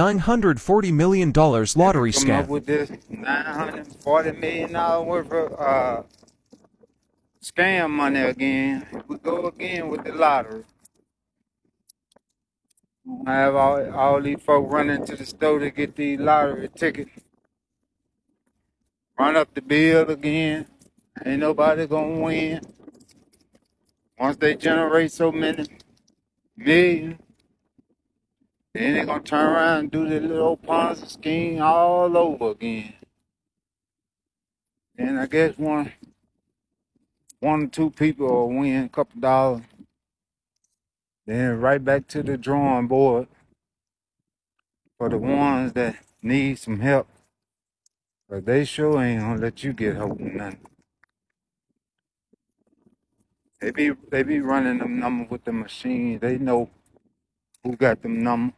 $940 million lottery Come up scam. with this $940 million worth of uh, scam money again. We go again with the lottery. I have all, all these folk running to the store to get the lottery ticket. Run up the bill again. Ain't nobody gonna win. Once they generate so many millions, then they gonna turn around and do the little Ponzi scheme all over again. And I guess one one or two people will win a couple dollars. Then right back to the drawing board for the ones that need some help. But they sure ain't gonna let you get help with nothing. They be they be running them numbers with the machine. They know предлагает нам